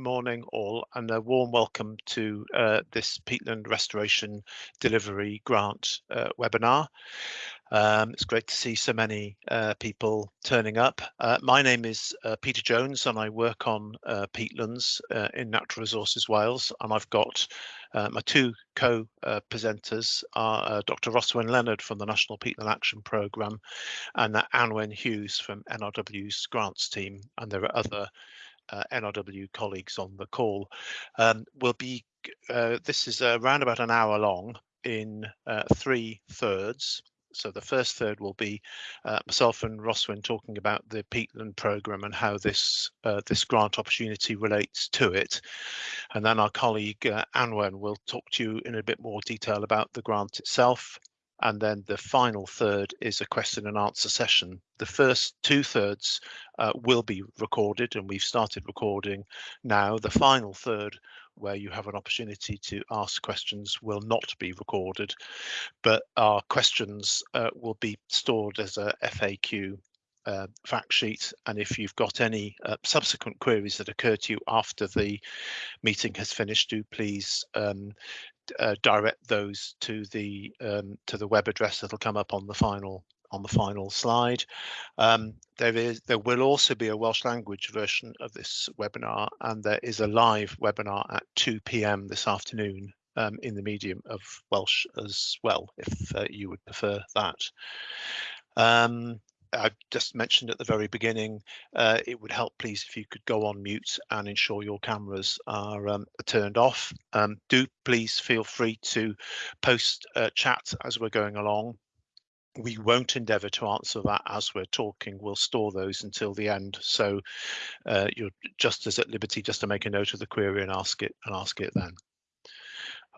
morning all and a warm welcome to uh, this peatland restoration delivery grant uh, webinar. Um, it's great to see so many uh, people turning up. Uh, my name is uh, Peter Jones and I work on uh, peatlands in Natural Resources Wales and I've got my two co-presenters are Dr Rhoswen Leonard from the National Peatland Action Programme and Anwen Hughes from NRW's grants team and there are other uh, NRW colleagues on the call. Um, will be uh, this is around about an hour long in uh, three thirds. So the first third will be uh, myself and Rhoswen talking about the peatland programme and how this uh, this grant opportunity relates to it. And then our colleague uh, Anwen will talk to you in a bit more detail about the grant itself and then the final third is a question and answer session. The first two thirds uh, will be recorded and we've started recording now. The final third where you have an opportunity to ask questions will not be recorded, but our questions uh, will be stored as a FAQ uh, fact sheet and if you've got any uh, subsequent queries that occur to you after the meeting has finished do please um, uh, direct those to the um, to the web address that'll come up on the final on the final slide. Um, there is there will also be a Welsh language version of this webinar and there is a live webinar at 2 p.m. this afternoon um, in the medium of Welsh as well if uh, you would prefer that. Um, I just mentioned at the very beginning, uh, it would help please if you could go on mute and ensure your cameras are, um, turned off. Um, do please feel free to post uh, chat as we're going along. We won't endeavour to answer that as we're talking. We'll store those until the end. So uh, you're just as at liberty just to make a note of the query and ask it and ask it then.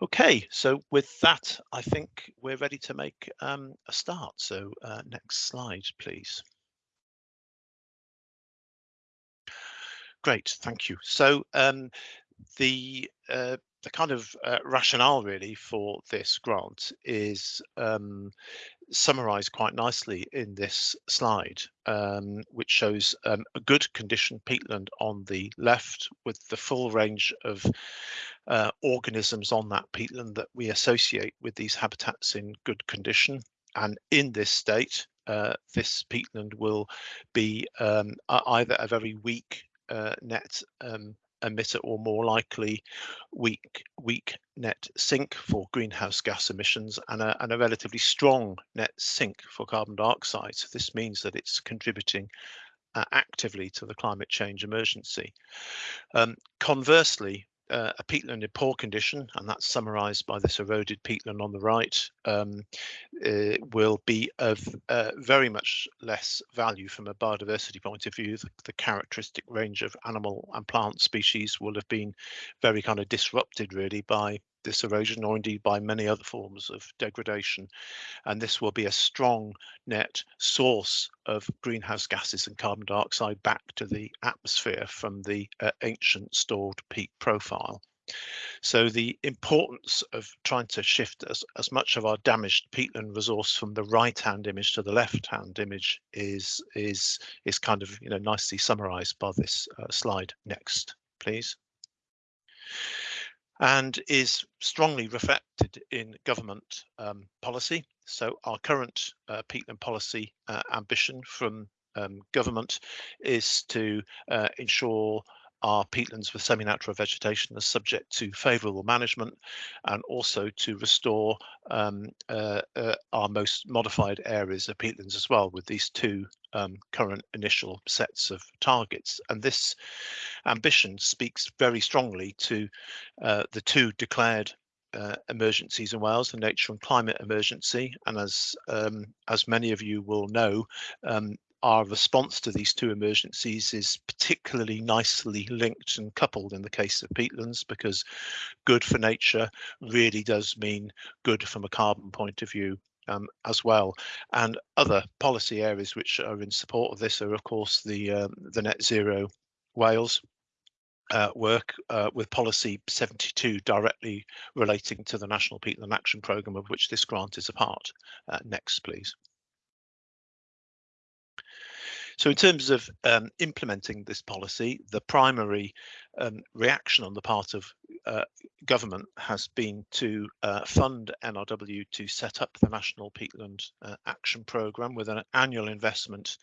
Okay, so with that, I think we're ready to make um, a start. So uh, next slide, please. Great, thank you. So um, the uh, the kind of uh, rationale really for this grant is um, summarized quite nicely in this slide, um, which shows um, a good condition peatland on the left with the full range of uh, organisms on that peatland that we associate with these habitats in good condition. And in this state, uh, this peatland will be um, either a very weak uh, net um, emitter or more likely weak weak net sink for greenhouse gas emissions and a, and a relatively strong net sink for carbon dioxide. So this means that it's contributing uh, actively to the climate change emergency. Um, conversely, uh, a peatland in poor condition, and that's summarised by this eroded peatland on the right, um, will be of uh, very much less value from a biodiversity point of view. The, the, characteristic range of animal and plant species will have been very kind of disrupted really by this erosion or indeed by many other forms of degradation. And this will be a strong net source of greenhouse gases and carbon dioxide back to the atmosphere from the uh, ancient stored peat profile. So the importance of trying to shift as, as much of our damaged peatland resource from the right hand image to the left hand image is is is kind of you know nicely summarized by this uh, slide next please and is strongly reflected in government um, policy. So our current uh, peatland policy uh, ambition from um, government is to uh, ensure our peatlands with semi-natural vegetation are subject to favourable management and also to restore um, uh, uh, our most modified areas of peatlands as well with these two um, current initial sets of targets. And this ambition speaks very strongly to uh, the two declared uh, emergencies in Wales, the nature and climate emergency, and as um, as many of you will know, um, our response to these two emergencies is particularly nicely linked and coupled in the case of peatlands because good for nature really does mean good from a carbon point of view um, as well. And other policy areas which are in support of this are of course the um, the net zero Wales uh, work uh, with policy 72 directly relating to the National Peatland Action Programme of which this grant is a part. Uh, next, please. So in terms of um, implementing this policy, the primary um, reaction on the part of uh, government has been to uh, fund NRW to set up the National Peatland uh, Action Programme with an annual investment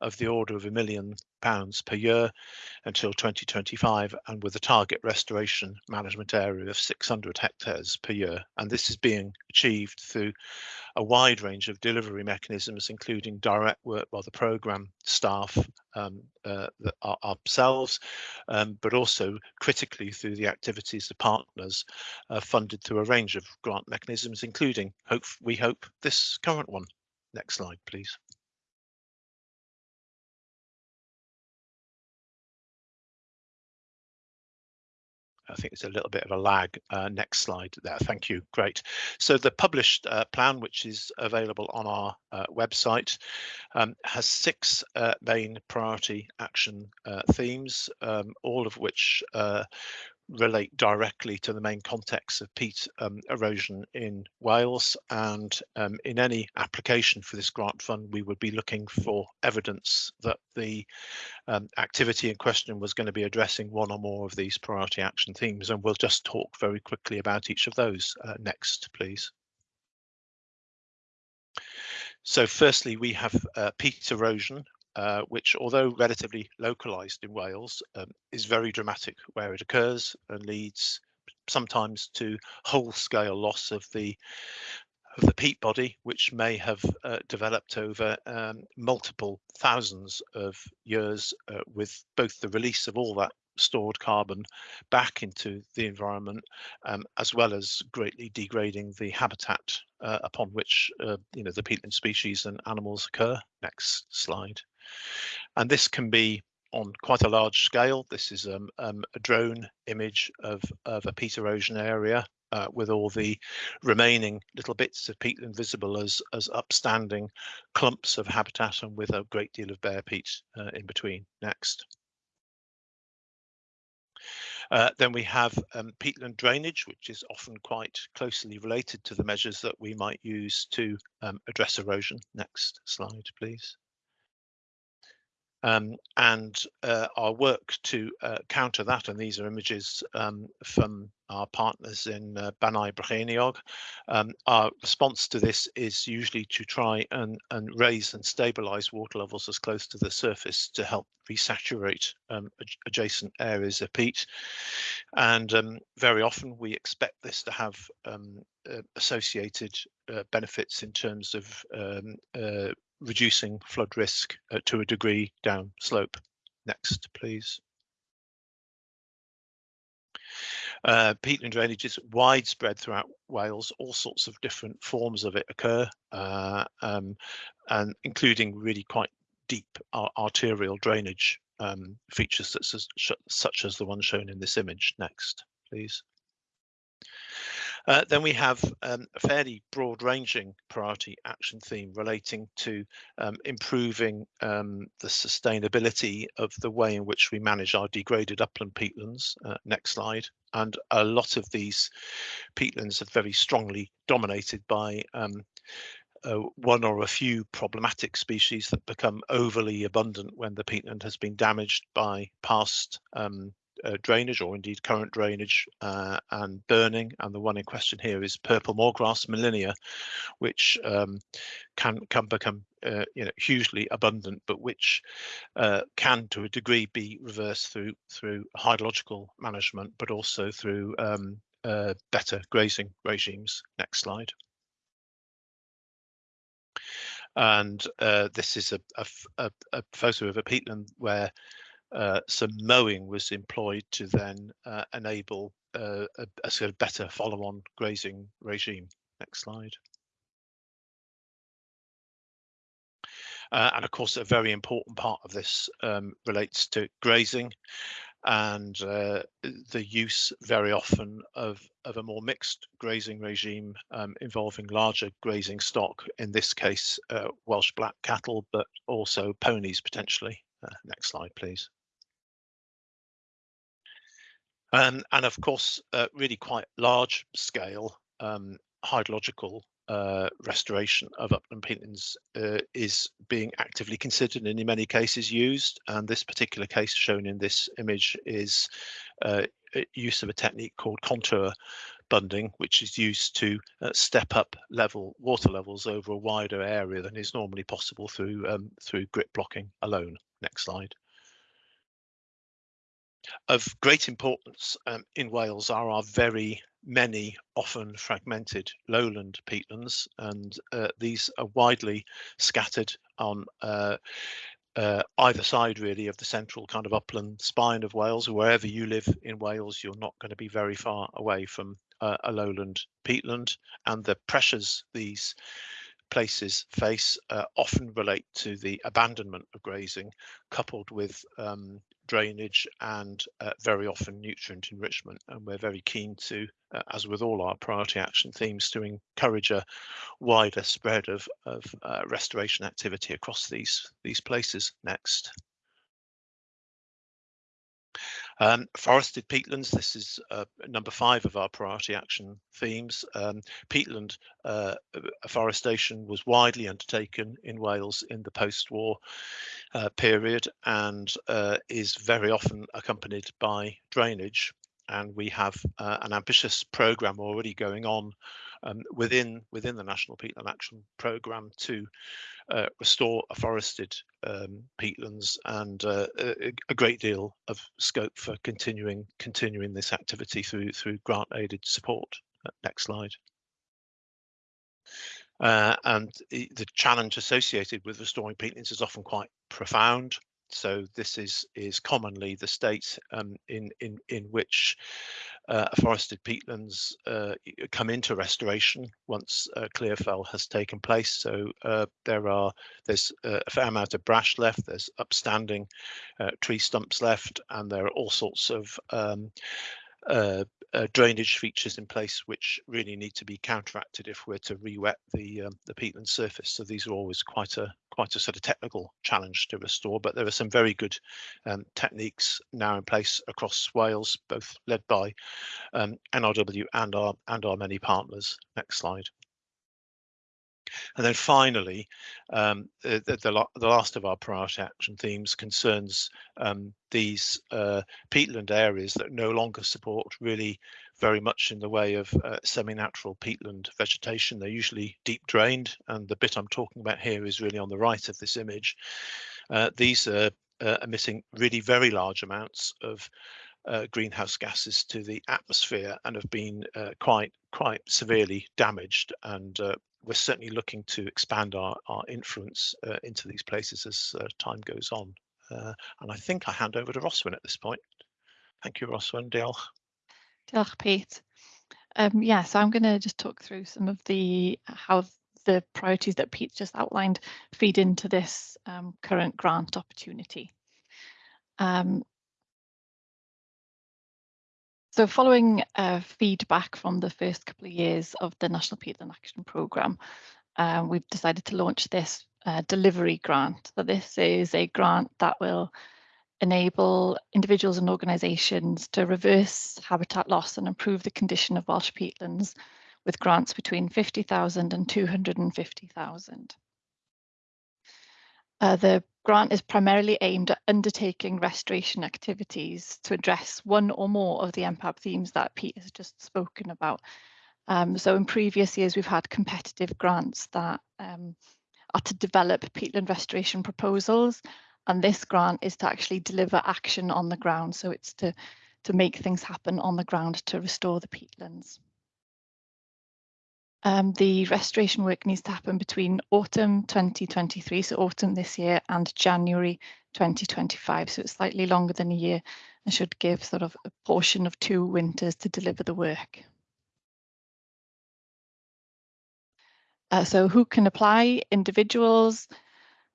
of the order of a million pounds per year until 2025 and with a target restoration management area of 600 hectares per year. And this is being achieved through a wide range of delivery mechanisms, including direct work by the programme staff um, uh, ourselves, um, but also critically through the activities of partners uh, funded through a range of grant mechanisms, including, hope, we hope, this current one. Next slide, please. I think it's a little bit of a lag. Uh, next slide there. Thank you. Great. So the published uh, plan, which is available on our uh, website, um, has six uh, main priority action uh, themes, um, all of which uh, relate directly to the main context of peat um, erosion in Wales and um, in any application for this grant fund we would be looking for evidence that the um, activity in question was going to be addressing one or more of these priority action themes and we'll just talk very quickly about each of those uh, next please. So firstly, we have uh, peat erosion, uh, which although relatively localized in Wales, um, is very dramatic where it occurs and leads sometimes to whole scale loss of the of the peat body, which may have uh, developed over um, multiple thousands of years uh, with both the release of all that stored carbon back into the environment, um, as well as greatly degrading the habitat uh, upon which uh, you know the peatland species and animals occur. Next slide. And this can be on quite a large scale. This is um, um, a drone image of, of a peat erosion area uh, with all the remaining little bits of peatland visible as, as upstanding clumps of habitat and with a great deal of bare peat uh, in between. Next. Uh, then we have um, peatland drainage, which is often quite closely related to the measures that we might use to um, address erosion. Next slide, please um, and uh, our work to uh, counter that, and these are images um, from our partners in uh, Bannau Brycheiniog. Um, our response to this is usually to try and, and raise and stabilize water levels as close to the surface to help resaturate um, adjacent areas of peat. And um, very often we expect this to have um, uh, associated uh, benefits in terms of uh, reducing flood risk uh, to a degree down slope. Next, please. Uh, peatland drainage is widespread throughout Wales. All sorts of different forms of it occur, uh, um, and including really quite deep arterial drainage um, features such as, such as the one shown in this image. Next, please. Uh, then we have um, a fairly broad-ranging priority action theme relating to um, improving um, the sustainability of the way in which we manage our degraded upland peatlands. Uh, next slide. And a lot of these peatlands are very strongly dominated by um, uh, one or a few problematic species that become overly abundant when the peatland has been damaged by past um, uh, drainage or indeed current drainage uh, and burning. And the one in question here is purple moorgrass molinia, which um, can can become uh, you know hugely abundant, but which uh, can to a degree be reversed through through hydrological management, but also through um, uh, better grazing regimes. Next slide. And uh, this is a, a, a, photo of a peatland where uh, some mowing was employed to then uh, enable uh, a, a, sort of better follow-on grazing regime. Next slide. Uh, and of course, a very important part of this um, relates to grazing and uh, the use very often of, of a more mixed grazing regime um, involving larger grazing stock, in this case, uh, Welsh black cattle, but also ponies potentially. next slide, please. Um, and of course, uh, really quite large scale um, hydrological uh, restoration of upland peatlands uh, is being actively considered and in many cases used. And this particular case shown in this image is uh, use of a technique called contour bunding, which is used to uh, step up level water levels over a wider area than is normally possible through um, through grip blocking alone. Next slide. Of great importance um, in Wales are our very many often fragmented lowland peatlands and uh, these are widely scattered on uh, uh, either side really of the central kind of upland spine of Wales. Wherever you live in Wales, you're not going to be very far away from a lowland peatland and the pressures these places face uh, often relate to the abandonment of grazing coupled with um, drainage and uh, very often nutrient enrichment. And we're very keen to, uh, as with all our priority action themes, to encourage a wider spread of, of uh, restoration activity across these, these places next. Um, forested peatlands, this is uh, number five of our priority action themes. Um, peatland uh, afforestation was widely undertaken in Wales in the post-war uh, period and uh, is very often accompanied by drainage. And we have uh, an ambitious programme already going on um, within within the National Peatland Action Programme to uh, restore forested um, peatlands and uh, a, a, great deal of scope for continuing continuing this activity through through grant aided support. Uh, next slide. Uh, and the challenge associated with restoring peatlands is often quite profound. So this is is commonly the state um, in in in which uh, forested peatlands uh, come into restoration once uh, clearfell has taken place. So uh, there are there's a fair amount of brash left. There's upstanding uh, tree stumps left, and there are all sorts of um, uh, drainage features in place which really need to be counteracted if we're to re-wet the um, the peatland surface. So these are always quite a quite a sort of technical challenge to restore, but there are some very good um, techniques now in place across Wales, both led by um, NRW and our and our many partners. Next slide. And then finally, um, the, the, the, last of our priority action themes concerns um, these uh, peatland areas that no longer support really very much in the way of uh, semi-natural peatland vegetation. They're usually deep drained, and the bit I'm talking about here is really on the right of this image. Uh, these are uh, emitting really very large amounts of uh, greenhouse gases to the atmosphere and have been uh, quite quite severely damaged and uh, we're certainly looking to expand our, our influence uh, into these places as uh, time goes on. Uh, and I think I hand over to Rhoswen at this point. Thank you, Rhoswen. Diolch. Diolch, Pete. Um, yeah, so I'm going to just talk through some of the how the priorities that Pete just outlined feed into this um, current grant opportunity. Um, so following uh, feedback from the first couple of years of the National Peatland Action Programme, um, we've decided to launch this uh, delivery grant. So this is a grant that will enable individuals and organisations to reverse habitat loss and improve the condition of Welsh peatlands with grants between 50,000 and 250,000. Uh, the grant is primarily aimed at undertaking restoration activities to address one or more of the NPAP themes that Pete has just spoken about. Um, so in previous years, we've had competitive grants that um, are to develop peatland restoration proposals. And this grant is to actually deliver action on the ground. So it's to, to make things happen on the ground to restore the peatlands. Um, the restoration work needs to happen between autumn 2023, so autumn this year, and January 2025. So it's slightly longer than a year and should give sort of a portion of two winters to deliver the work. Uh, so who can apply? Individuals,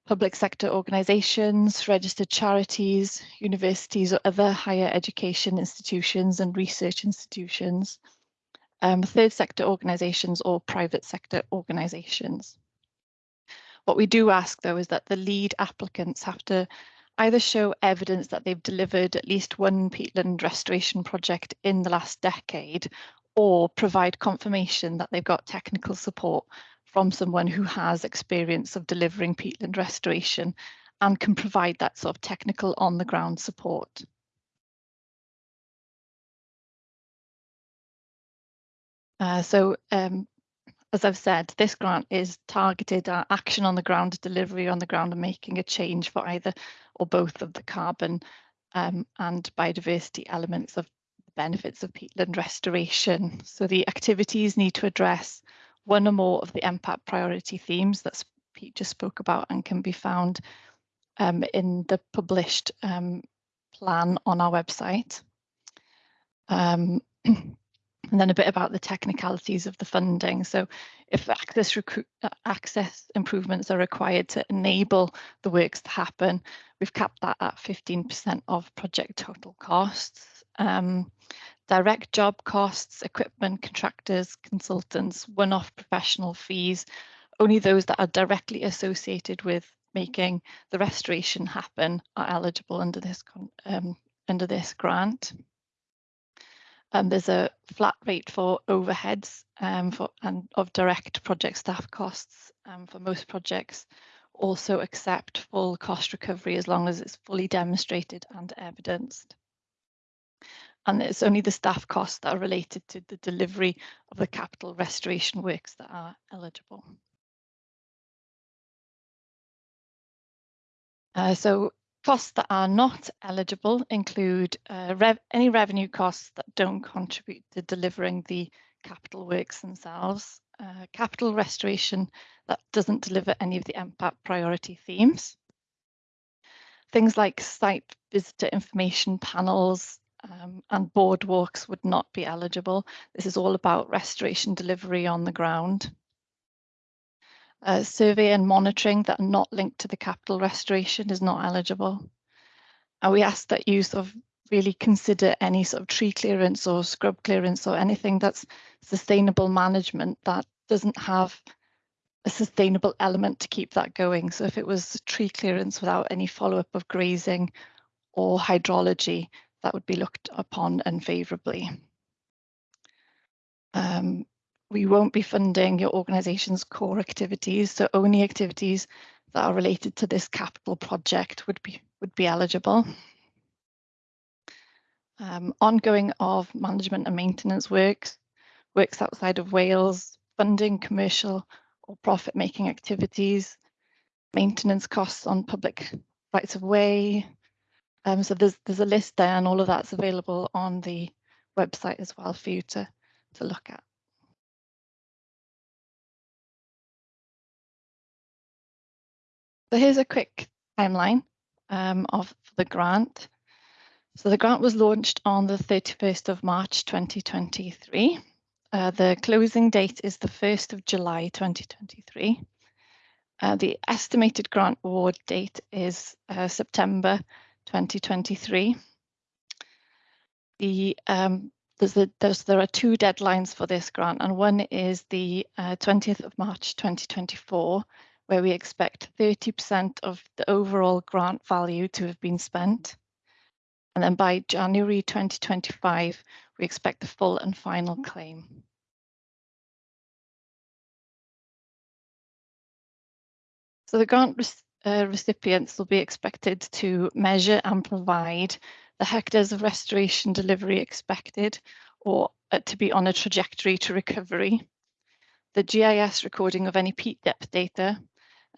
public sector organisations, registered charities, universities or other higher education institutions and research institutions um, third sector organisations or private sector organisations. What we do ask though is that the lead applicants have to either show evidence that they've delivered at least one peatland restoration project in the last decade or provide confirmation that they've got technical support from someone who has experience of delivering peatland restoration and can provide that sort of technical on the ground support. Uh, so um, as I've said, this grant is targeted at action on the ground, delivery on the ground and making a change for either or both of the carbon um, and biodiversity elements of the benefits of peatland restoration. So the activities need to address one or more of the NPAP priority themes that Pete just spoke about and can be found um, in the published um, plan on our website. Um, And then a bit about the technicalities of the funding. So if access, uh, access improvements are required to enable the works to happen, we've capped that at 15% of project total costs. Um, direct job costs, equipment, contractors, consultants, one-off professional fees, only those that are directly associated with making the restoration happen are eligible under this um, under this grant. Um, there's a flat rate for overheads um, for, and of direct project staff costs um, for most projects. Also accept full cost recovery as long as it's fully demonstrated and evidenced. And it's only the staff costs that are related to the delivery of the capital restoration works that are eligible. Uh, so Costs that are not eligible include uh, rev any revenue costs that don't contribute to delivering the capital works themselves, uh, capital restoration that doesn't deliver any of the NPAP priority themes, things like site visitor information panels um, and boardwalks would not be eligible. This is all about restoration delivery on the ground uh, survey and monitoring that are not linked to the capital restoration is not eligible. And we ask that you sort of really consider any sort of tree clearance or scrub clearance or anything that's sustainable management that doesn't have a sustainable element to keep that going. So if it was tree clearance without any follow-up of grazing or hydrology, that would be looked upon unfavourably. Um, we won't be funding your organisation's core activities, so only activities that are related to this capital project would be would be eligible. Um, ongoing of management and maintenance works, works outside of Wales, funding commercial or profit-making activities, maintenance costs on public rights of way. Um, so there's there's a list there, and all of that's available on the website as well for you to to look at. So here's a quick timeline um, of the grant. So the grant was launched on the 31st of March 2023. Uh, the closing date is the 1st of July 2023. Uh, the estimated grant award date is uh, September 2023. The um, there's a, there's, there are two deadlines for this grant, and one is the 20th uh, of March 2024, where we expect 30% of the overall grant value to have been spent. And then by January 2025, we expect the full and final claim. So the grant uh, recipients will be expected to measure and provide the hectares of restoration delivery expected or uh, to be on a trajectory to recovery, the GIS recording of any peat depth data,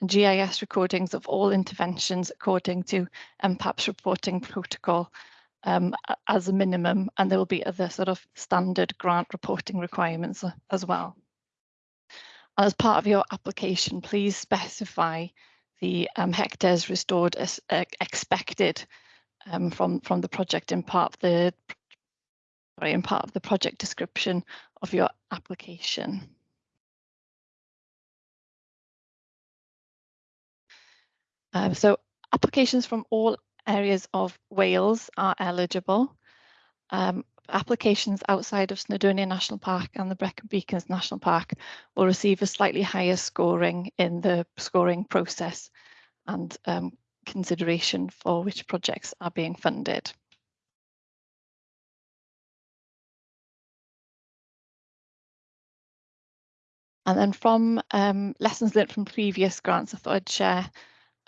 and GIS recordings of all interventions according to NPAP's reporting protocol um, as a minimum, and there will be other sort of standard grant reporting requirements as well. As part of your application, please specify the um, hectares restored as uh, expected um, from, from the project in part of the sorry, in part of the project description of your application. Um, so applications from all areas of Wales are eligible. Um, applications outside of Snowdonia National Park and the Brecon Beacons National Park will receive a slightly higher scoring in the scoring process and um, consideration for which projects are being funded. And then from um, lessons learned from previous grants, I thought I'd share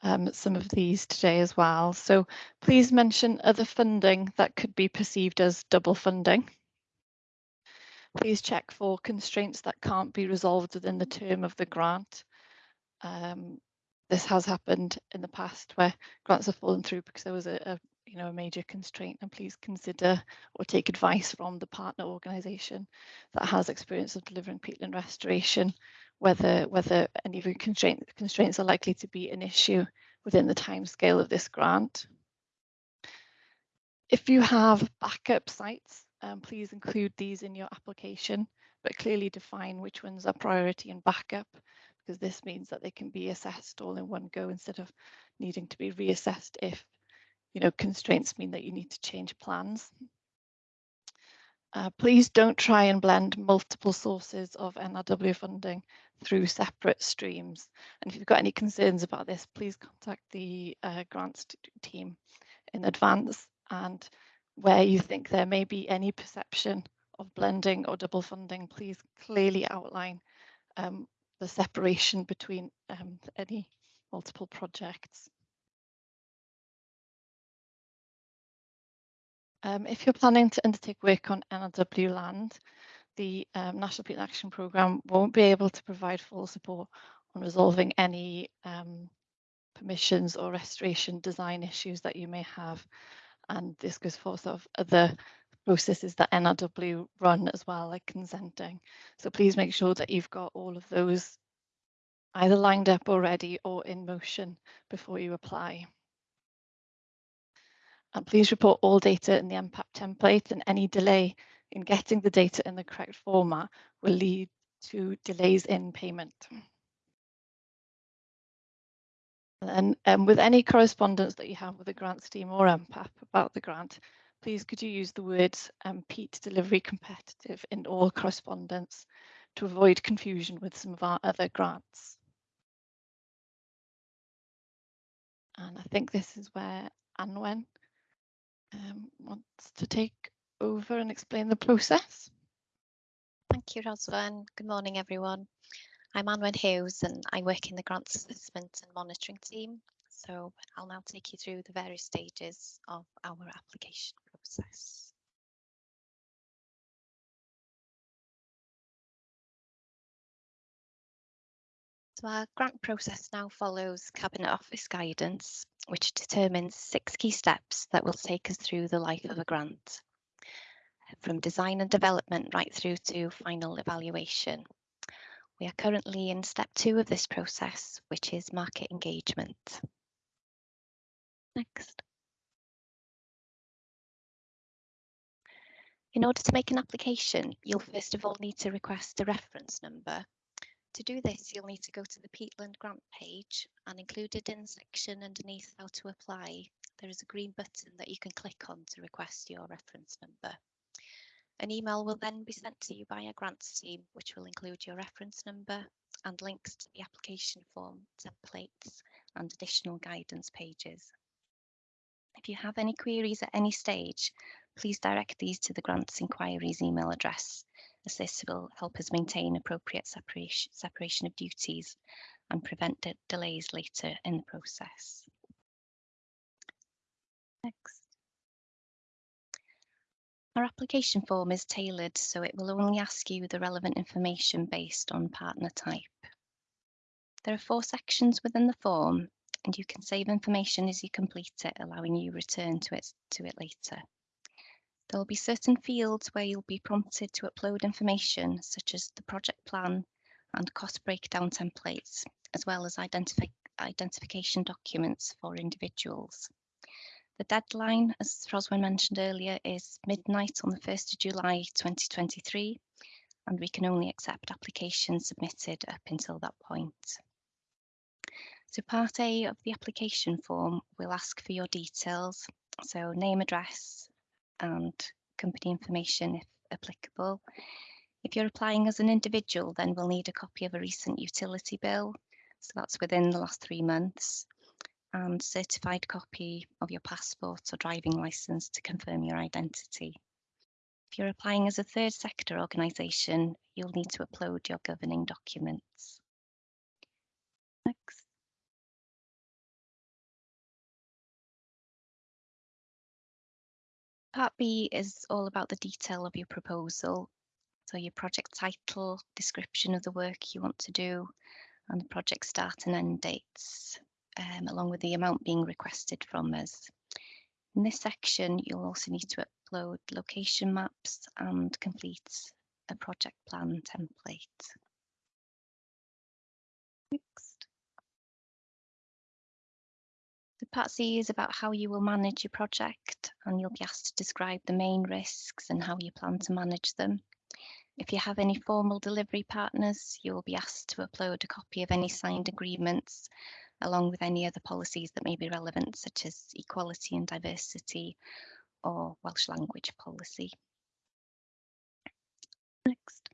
um, some of these today as well. So please mention other funding that could be perceived as double funding. Please check for constraints that can't be resolved within the term of the grant. Um, this has happened in the past where grants have fallen through because there was a, a you know a major constraint and please consider or take advice from the partner organisation that has experience of delivering peatland restoration whether whether any constraint, constraints are likely to be an issue within the timescale of this grant. If you have backup sites, um, please include these in your application, but clearly define which ones are priority and backup, because this means that they can be assessed all in one go instead of needing to be reassessed if you know constraints mean that you need to change plans. Uh, please don't try and blend multiple sources of NRW funding through separate streams. And if you've got any concerns about this, please contact the uh, grants team in advance and where you think there may be any perception of blending or double funding, please clearly outline um, the separation between um, any multiple projects. Um, if you're planning to undertake work on NRW land, the um, National Peatland Action Programme won't be able to provide full support on resolving any um, permissions or restoration design issues that you may have. And this goes for sort of other processes that NRW run as well, like consenting. So please make sure that you've got all of those either lined up already or in motion before you apply. And please report all data in the NPAP template and any delay in getting the data in the correct format will lead to delays in payment. And um, with any correspondence that you have with the grants team or NPAP about the grant, please could you use the words um, peat delivery competitive in all correspondence to avoid confusion with some of our other grants. And I think this is where Anwen um, wants to take over and explain the process. Thank you, Rhoswen. Good morning, everyone. I'm Anwen Hughes and I work in the grants assessment and monitoring team. So I'll now take you through the various stages of our application process. So our grant process now follows Cabinet Office guidance, which determines six key steps that will take us through the life of a grant, from design and development right through to final evaluation. We are currently in step two of this process, which is market engagement. Next. In order to make an application, you'll first of all need to request a reference number to do this, you'll need to go to the Peatland grant page and included in the section underneath how to apply, there is a green button that you can click on to request your reference number. An email will then be sent to you by a grants team, which will include your reference number and links to the application form, templates and additional guidance pages. If you have any queries at any stage, please direct these to the grants inquiries email address as this will help us maintain appropriate separation, separation of duties and prevent de delays later in the process. Next. Our application form is tailored so it will only ask you the relevant information based on partner type. There are four sections within the form and you can save information as you complete it, allowing you return to it, to it later. There will be certain fields where you'll be prompted to upload information such as the project plan and cost breakdown templates, as well as identifi identification documents for individuals. The deadline, as Rhoswen mentioned earlier, is midnight on the 1st of July 2023, and we can only accept applications submitted up until that point. So part A of the application form will ask for your details, so name, address, and company information if applicable. If you're applying as an individual, then we'll need a copy of a recent utility bill. So that's within the last three months and certified copy of your passport or driving license to confirm your identity. If you're applying as a third sector organisation, you'll need to upload your governing documents. Next. Part B is all about the detail of your proposal. So your project title, description of the work you want to do, and the project start and end dates, um, along with the amount being requested from us. In this section, you'll also need to upload location maps and complete a project plan template. Next. The part C is about how you will manage your project and you'll be asked to describe the main risks and how you plan to manage them. If you have any formal delivery partners, you will be asked to upload a copy of any signed agreements along with any other policies that may be relevant, such as equality and diversity or Welsh language policy. Next.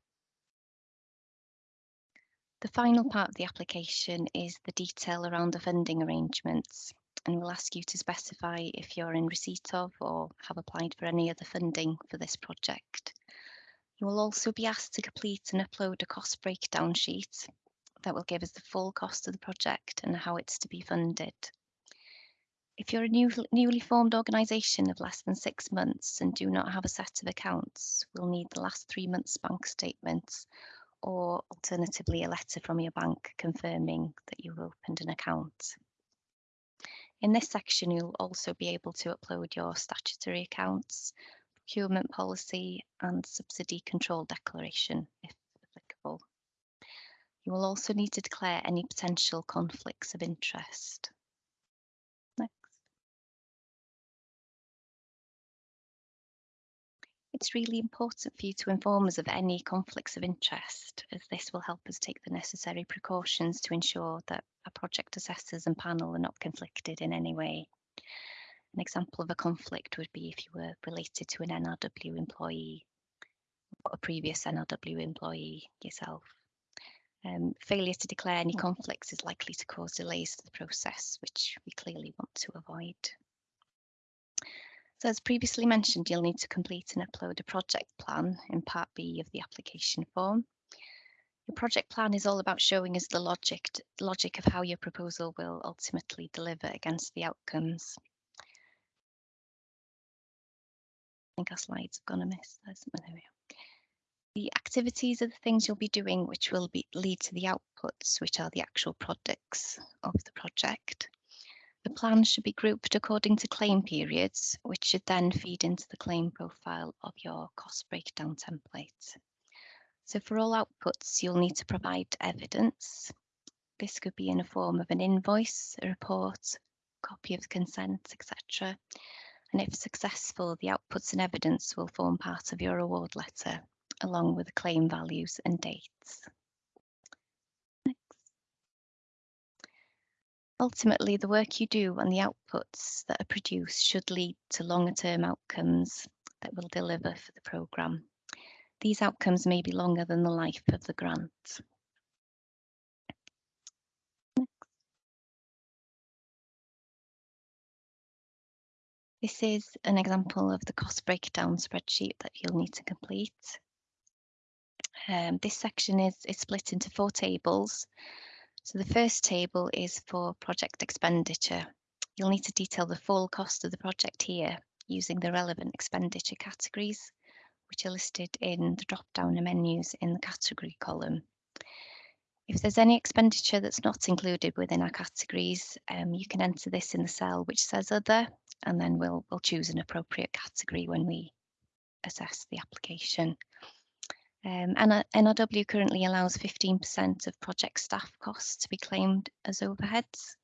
The final part of the application is the detail around the funding arrangements and we'll ask you to specify if you're in receipt of or have applied for any other funding for this project. You will also be asked to complete and upload a cost breakdown sheet that will give us the full cost of the project and how it's to be funded. If you're a new, newly formed organisation of less than six months and do not have a set of accounts, we'll need the last three months bank statements or alternatively a letter from your bank confirming that you've opened an account. In this section, you'll also be able to upload your statutory accounts, procurement policy and subsidy control declaration if. You will also need to declare any potential conflicts of interest. Next. It's really important for you to inform us of any conflicts of interest, as this will help us take the necessary precautions to ensure that our project assessors and panel are not conflicted in any way. An example of a conflict would be if you were related to an NRW employee, or a previous NRW employee yourself. Um, failure to declare any conflicts is likely to cause delays to the process, which we clearly want to avoid. So as previously mentioned, you'll need to complete and upload a project plan in part B of the application form. Your project plan is all about showing us the logic, logic of how your proposal will ultimately deliver against the outcomes. I think our slides have gone amiss. There we are. The activities are the things you'll be doing which will be lead to the outputs, which are the actual products of the project. The plan should be grouped according to claim periods, which should then feed into the claim profile of your cost breakdown template. So for all outputs, you'll need to provide evidence. This could be in a form of an invoice, a report, copy of the consent, etc. And if successful, the outputs and evidence will form part of your award letter along with the claim values and dates. Next. Ultimately, the work you do and the outputs that are produced should lead to longer term outcomes that will deliver for the programme. These outcomes may be longer than the life of the grant. This is an example of the cost breakdown spreadsheet that you'll need to complete. Um, this section is, is split into four tables. So the first table is for project expenditure. You'll need to detail the full cost of the project here using the relevant expenditure categories, which are listed in the drop-down menus in the category column. If there's any expenditure that's not included within our categories, um, you can enter this in the cell which says other, and then we'll, we'll choose an appropriate category when we assess the application. Um, NRW currently allows 15% of project staff costs to be claimed as overheads.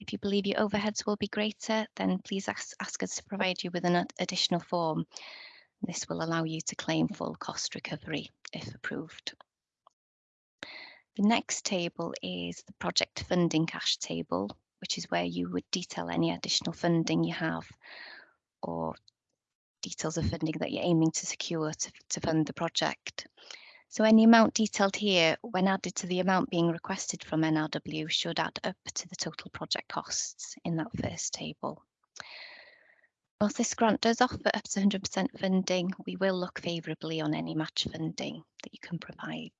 If you believe your overheads will be greater, then please ask, ask us to provide you with an additional form. This will allow you to claim full cost recovery if approved. The next table is the project funding cash table, which is where you would detail any additional funding you have or details of funding that you're aiming to secure to, to fund the project. So any amount detailed here, when added to the amount being requested from NRW, should add up to the total project costs in that first table. Whilst this grant does offer up to 100% funding, we will look favourably on any match funding that you can provide.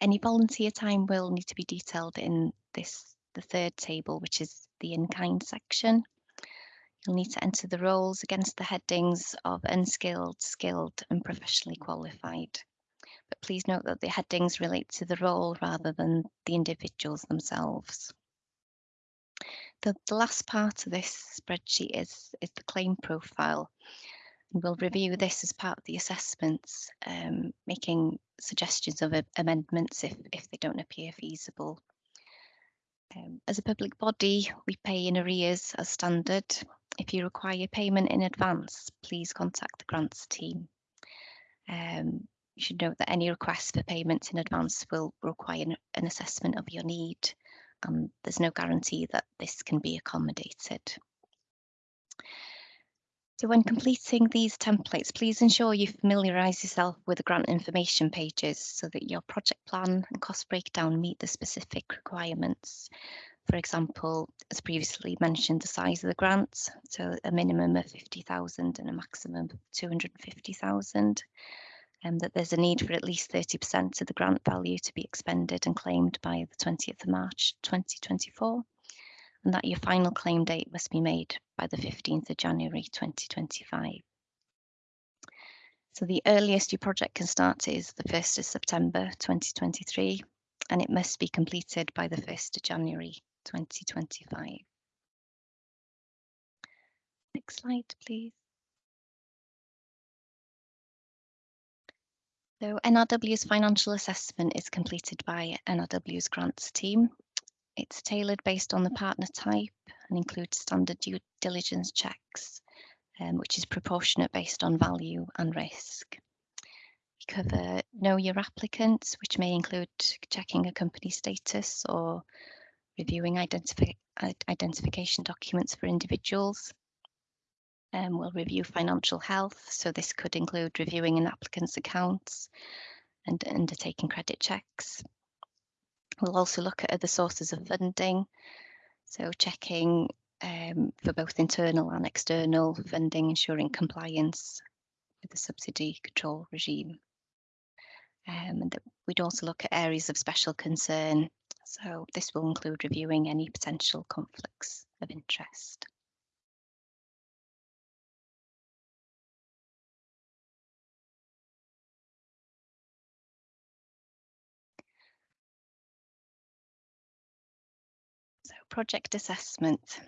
Any volunteer time will need to be detailed in this, the third table, which is the in-kind section. You'll need to enter the roles against the headings of unskilled, skilled and professionally qualified. But please note that the headings relate to the role rather than the individuals themselves. The, the last part of this spreadsheet is, is the claim profile. And we'll review this as part of the assessments, um, making suggestions of amendments if, if they don't appear feasible. Um, as a public body, we pay in arrears as standard. If you require payment in advance, please contact the grants team. Um, you should note that any requests for payments in advance will require an assessment of your need and there's no guarantee that this can be accommodated. So when completing these templates, please ensure you familiarise yourself with the grant information pages so that your project plan and cost breakdown meet the specific requirements. For example, as previously mentioned, the size of the grant, so a minimum of 50,000 and a maximum of 250,000 um, that there's a need for at least 30% of the grant value to be expended and claimed by the 20th of March 2024, and that your final claim date must be made by the 15th of January 2025. So the earliest your project can start is the 1st of September 2023, and it must be completed by the 1st of January 2025. Next slide, please. So NRW's financial assessment is completed by NRW's grants team. It's tailored based on the partner type and includes standard due diligence checks, um, which is proportionate based on value and risk. We cover know your applicants, which may include checking a company status or reviewing identifi identification documents for individuals, um, we'll review financial health, so this could include reviewing an applicant's accounts and undertaking credit checks. We'll also look at other sources of funding, so checking um, for both internal and external funding, ensuring compliance with the subsidy control regime. Um, and we'd also look at areas of special concern, so this will include reviewing any potential conflicts of interest. So project assessment.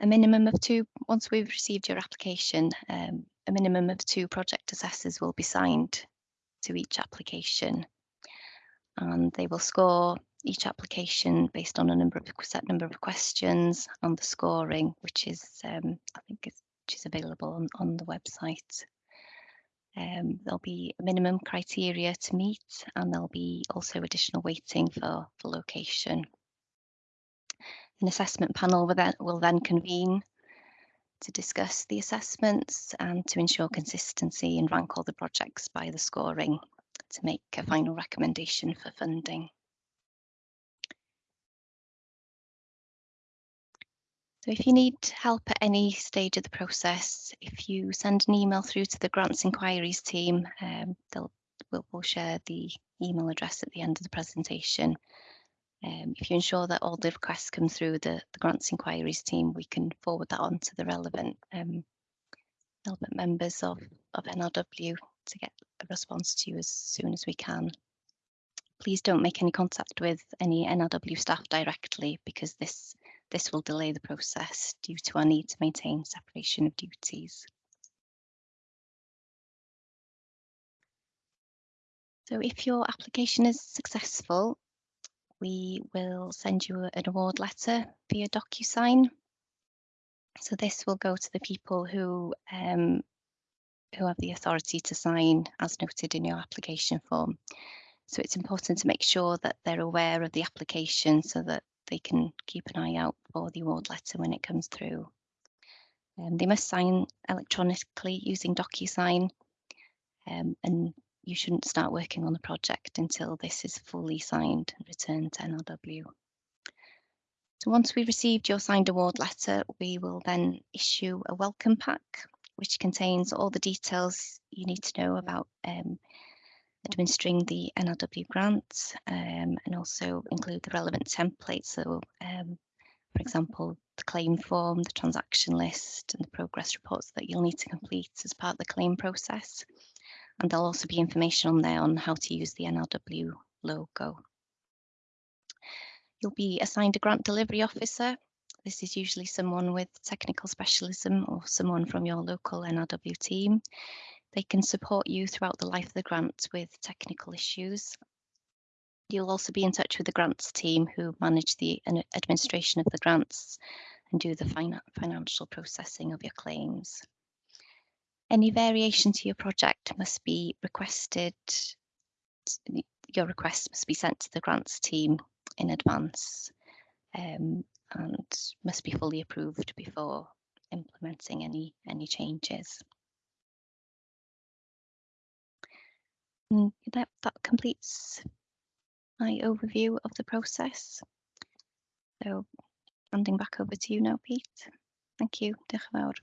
A minimum of two, once we've received your application, um, a minimum of two project assessors will be signed to each application. And they will score each application based on a number of set number of questions and the scoring, which is um, I think is, which is available on, on the website. Um, there'll be minimum criteria to meet and there'll be also additional weighting for, for location. An assessment panel will then, will then convene to discuss the assessments and to ensure consistency and rank all the projects by the scoring to make a final recommendation for funding. So if you need help at any stage of the process, if you send an email through to the grants inquiries team, um, they'll we'll, we'll share the email address at the end of the presentation um, if you ensure that all the requests come through the, the grants inquiries team, we can forward that on to the relevant um, members of, of NRW to get a response to you as soon as we can. Please don't make any contact with any NRW staff directly because this this will delay the process due to our need to maintain separation of duties. So if your application is successful, we will send you an award letter via DocuSign. So this will go to the people who um, who have the authority to sign as noted in your application form. So it's important to make sure that they're aware of the application so that they can keep an eye out for the award letter when it comes through. Um, they must sign electronically using DocuSign um, and you shouldn't start working on the project until this is fully signed and returned to NRW. So once we've received your signed award letter, we will then issue a welcome pack, which contains all the details you need to know about um, administering the NRW grants um, and also include the relevant templates. So, um, for example, the claim form, the transaction list and the progress reports that you'll need to complete as part of the claim process. And there'll also be information on there on how to use the NRW logo. You'll be assigned a grant delivery officer. This is usually someone with technical specialism or someone from your local NRW team. They can support you throughout the life of the grant with technical issues. You'll also be in touch with the grants team who manage the administration of the grants and do the fin financial processing of your claims. Any variation to your project must be requested. Your request must be sent to the grants team in advance um, and must be fully approved before implementing any any changes. Mm, And that, that completes my overview of the process. So handing back over to you now, Pete. Thank you. Diolch yn fawr.